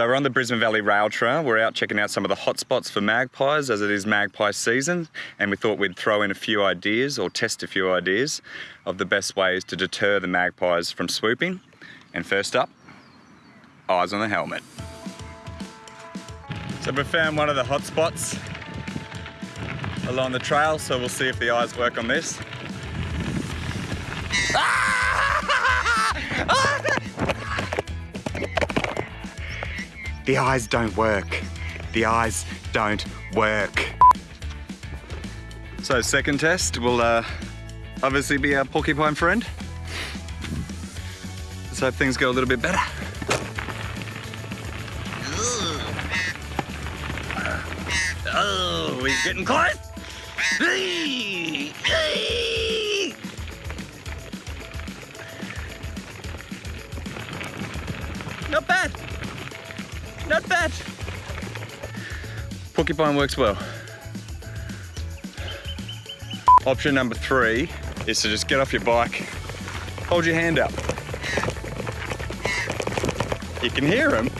So we're on the Brisbane Valley Rail Trail. We're out checking out some of the hotspots for magpies as it is magpie season. And we thought we'd throw in a few ideas or test a few ideas of the best ways to deter the magpies from swooping. And first up, eyes on the helmet. So we found one of the hotspots along the trail, so we'll see if the eyes work on this. Ah! The eyes don't work. The eyes don't work. So second test will uh, obviously be our porcupine friend. Let's hope things go a little bit better. Oh, he's getting close. Not bad. Not bad. Porcupine works well. Option number three is to just get off your bike, hold your hand up. You can hear them.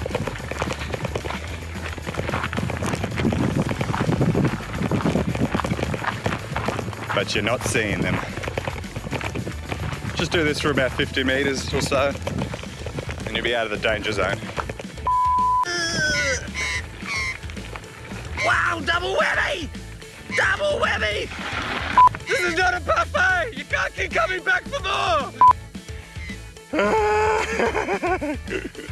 But you're not seeing them. Just do this for about 50 meters or so, and you'll be out of the danger zone. Double whammy! Double whammy! This is not a buffet! You can't keep coming back for more!